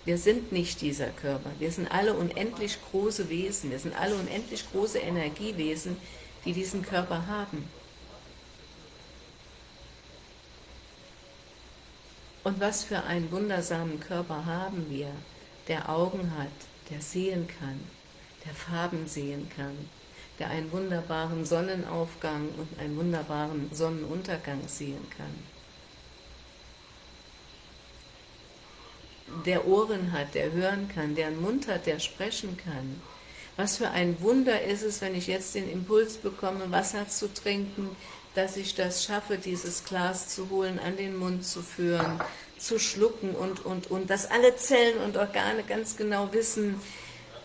wir sind nicht dieser Körper. Wir sind alle unendlich große Wesen. Wir sind alle unendlich große Energiewesen, die diesen Körper haben. Und was für einen wundersamen Körper haben wir, der Augen hat, der sehen kann, der Farben sehen kann, der einen wunderbaren Sonnenaufgang und einen wunderbaren Sonnenuntergang sehen kann. Der Ohren hat, der hören kann, der einen Mund hat, der sprechen kann. Was für ein Wunder ist es, wenn ich jetzt den Impuls bekomme, Wasser zu trinken, dass ich das schaffe, dieses Glas zu holen, an den Mund zu führen, zu schlucken und, und, und, dass alle Zellen und Organe ganz genau wissen,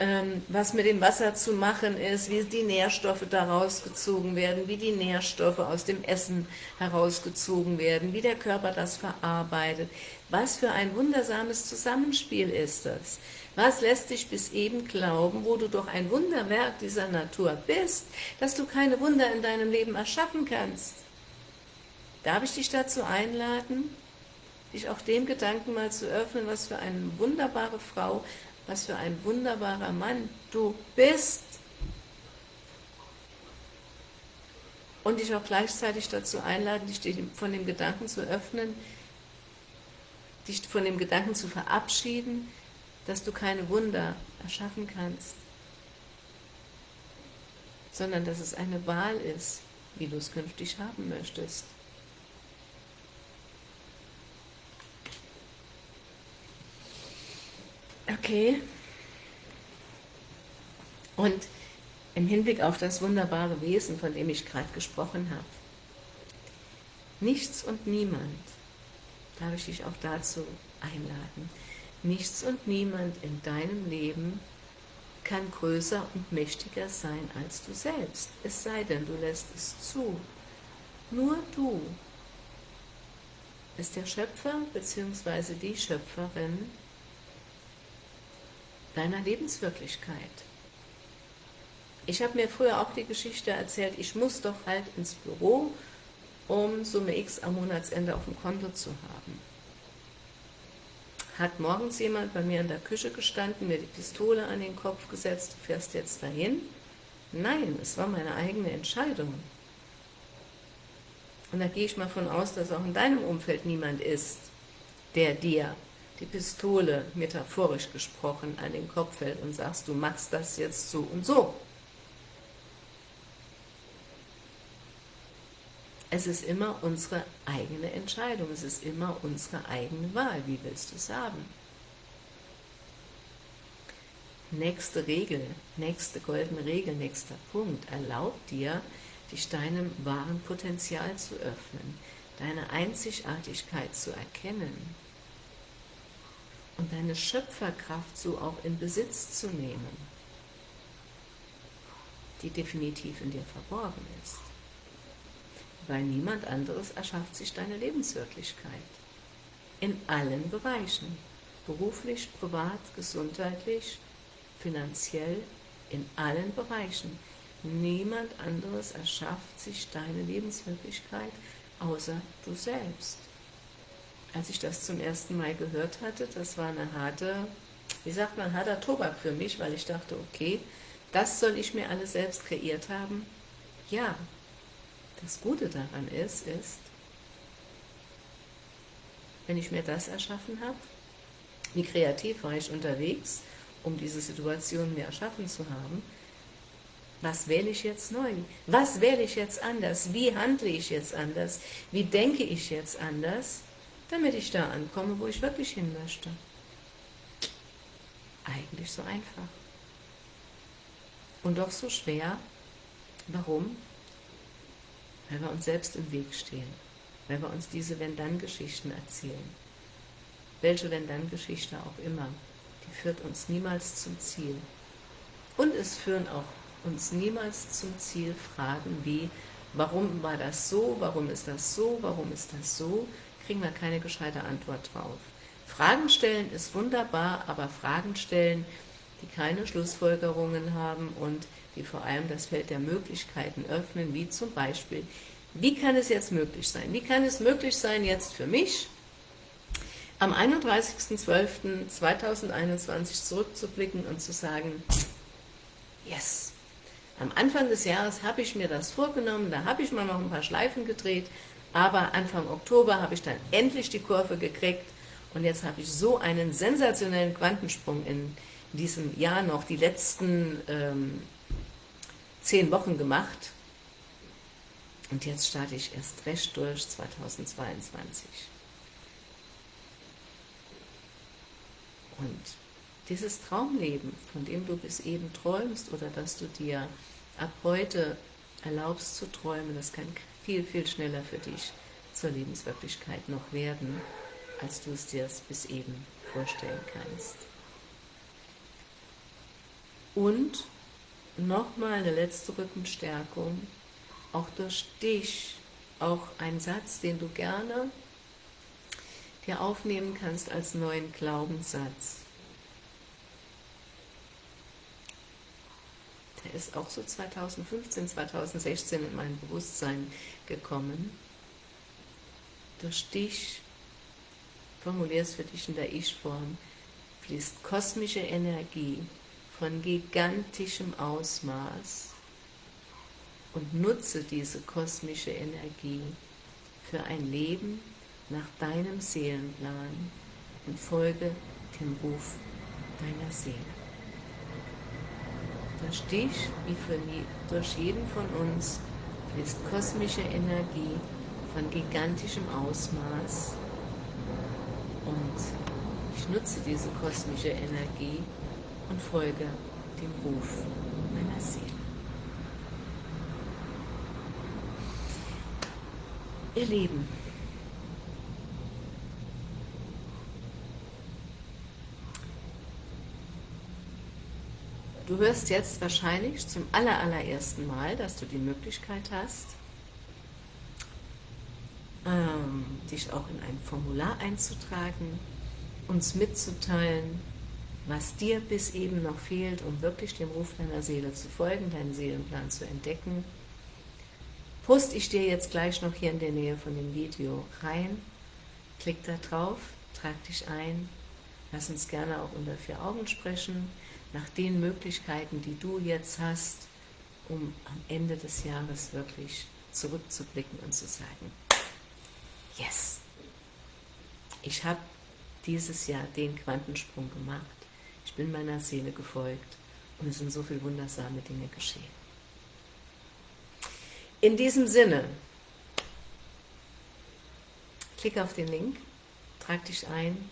ähm, was mit dem Wasser zu machen ist, wie die Nährstoffe daraus gezogen werden, wie die Nährstoffe aus dem Essen herausgezogen werden, wie der Körper das verarbeitet. Was für ein wundersames Zusammenspiel ist das? Was lässt dich bis eben glauben, wo du doch ein Wunderwerk dieser Natur bist, dass du keine Wunder in deinem Leben erschaffen kannst? Darf ich dich dazu einladen, dich auch dem Gedanken mal zu öffnen, was für eine wunderbare Frau, was für ein wunderbarer Mann du bist. Und dich auch gleichzeitig dazu einladen, dich von dem Gedanken zu öffnen, dich von dem Gedanken zu verabschieden, dass du keine Wunder erschaffen kannst, sondern dass es eine Wahl ist, wie du es künftig haben möchtest. Okay. Und im Hinblick auf das wunderbare Wesen, von dem ich gerade gesprochen habe, nichts und niemand, darf ich dich auch dazu einladen, nichts und niemand in deinem Leben kann größer und mächtiger sein als du selbst, es sei denn, du lässt es zu. Nur du bist der Schöpfer bzw. die Schöpferin deiner Lebenswirklichkeit. Ich habe mir früher auch die Geschichte erzählt, ich muss doch halt ins Büro, um Summe X am Monatsende auf dem Konto zu haben. Hat morgens jemand bei mir in der Küche gestanden, mir die Pistole an den Kopf gesetzt, du fährst jetzt dahin? Nein, es war meine eigene Entscheidung. Und da gehe ich mal von aus, dass auch in deinem Umfeld niemand ist, der dir die Pistole, metaphorisch gesprochen, an den Kopf fällt und sagst, du machst das jetzt so und so. Es ist immer unsere eigene Entscheidung, es ist immer unsere eigene Wahl. Wie willst du es haben? Nächste Regel, nächste goldene Regel, nächster Punkt, erlaubt dir, dich deinem wahren Potenzial zu öffnen, deine Einzigartigkeit zu erkennen und deine Schöpferkraft so auch in Besitz zu nehmen, die definitiv in dir verborgen ist weil niemand anderes erschafft sich deine Lebenswirklichkeit. In allen Bereichen, beruflich, privat, gesundheitlich, finanziell, in allen Bereichen. Niemand anderes erschafft sich deine Lebenswirklichkeit, außer du selbst. Als ich das zum ersten Mal gehört hatte, das war eine harte, wie sagt man, harter Tobak für mich, weil ich dachte, okay, das soll ich mir alles selbst kreiert haben? Ja, das Gute daran ist, ist, wenn ich mir das erschaffen habe, wie kreativ war ich unterwegs, um diese Situation mir erschaffen zu haben, was wähle ich jetzt neu? Was wähle ich jetzt anders? Wie handle ich jetzt anders? Wie denke ich jetzt anders, damit ich da ankomme, wo ich wirklich hin möchte? Eigentlich so einfach. Und doch so schwer. Warum? weil wir uns selbst im Weg stehen, weil wir uns diese Wenn-Dann-Geschichten erzählen. Welche Wenn-Dann-Geschichte auch immer, die führt uns niemals zum Ziel. Und es führen auch uns niemals zum Ziel Fragen wie, warum war das so, warum ist das so, warum ist das so, kriegen wir keine gescheite Antwort drauf. Fragen stellen ist wunderbar, aber Fragen stellen, die keine Schlussfolgerungen haben und die vor allem das Feld der Möglichkeiten öffnen, wie zum Beispiel, wie kann es jetzt möglich sein? Wie kann es möglich sein, jetzt für mich am 31.12.2021 zurückzublicken und zu sagen, yes, am Anfang des Jahres habe ich mir das vorgenommen, da habe ich mal noch ein paar Schleifen gedreht, aber Anfang Oktober habe ich dann endlich die Kurve gekriegt und jetzt habe ich so einen sensationellen Quantensprung in diesem Jahr noch, die letzten ähm, zehn Wochen gemacht und jetzt starte ich erst recht durch 2022. Und dieses Traumleben, von dem du bis eben träumst oder dass du dir ab heute erlaubst zu träumen, das kann viel, viel schneller für dich zur Lebenswirklichkeit noch werden, als du es dir bis eben vorstellen kannst. Und nochmal eine letzte Rückenstärkung, auch durch dich, auch ein Satz, den du gerne dir aufnehmen kannst als neuen Glaubenssatz. Der ist auch so 2015, 2016 in mein Bewusstsein gekommen. Durch dich, formulier es für dich in der Ich-Form, fließt kosmische Energie von gigantischem Ausmaß und nutze diese kosmische Energie für ein Leben nach deinem Seelenplan und folge dem Ruf deiner Seele. Durch dich, wie für durch jeden von uns, fließt kosmische Energie von gigantischem Ausmaß und ich nutze diese kosmische Energie und folge dem Ruf meiner Seele. Ihr Lieben, du hörst jetzt wahrscheinlich zum allerersten Mal, dass du die Möglichkeit hast, ähm, dich auch in ein Formular einzutragen, uns mitzuteilen, was dir bis eben noch fehlt, um wirklich dem Ruf deiner Seele zu folgen, deinen Seelenplan zu entdecken, poste ich dir jetzt gleich noch hier in der Nähe von dem Video rein. Klick da drauf, trag dich ein, lass uns gerne auch unter vier Augen sprechen, nach den Möglichkeiten, die du jetzt hast, um am Ende des Jahres wirklich zurückzublicken und zu sagen, yes, ich habe dieses Jahr den Quantensprung gemacht, ich bin meiner Seele gefolgt und es sind so viele wundersame Dinge geschehen. In diesem Sinne, klick auf den Link, trag dich ein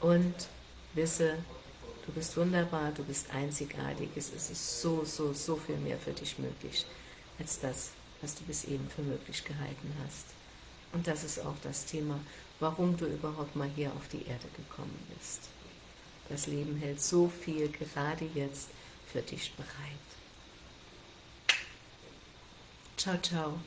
und wisse, du bist wunderbar, du bist einzigartig, es ist so, so, so viel mehr für dich möglich, als das, was du bis eben für möglich gehalten hast. Und das ist auch das Thema, warum du überhaupt mal hier auf die Erde gekommen bist. Das Leben hält so viel gerade jetzt für dich bereit. Ciao, ciao.